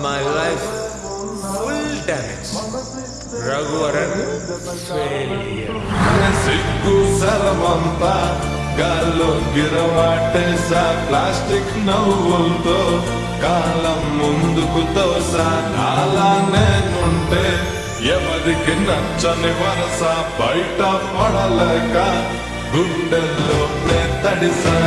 My life full damage. Raghuvaran failure సిగ్గు సరమంతా గాల్లో గిరవాటేసా ప్లాస్టిక్ నవ్వులతో కాలం ముందుకు తోసా నాలా నేనుంటే ఎవరికి నచ్చని వరస బయట పడలేక గుండెల్లో తడిసా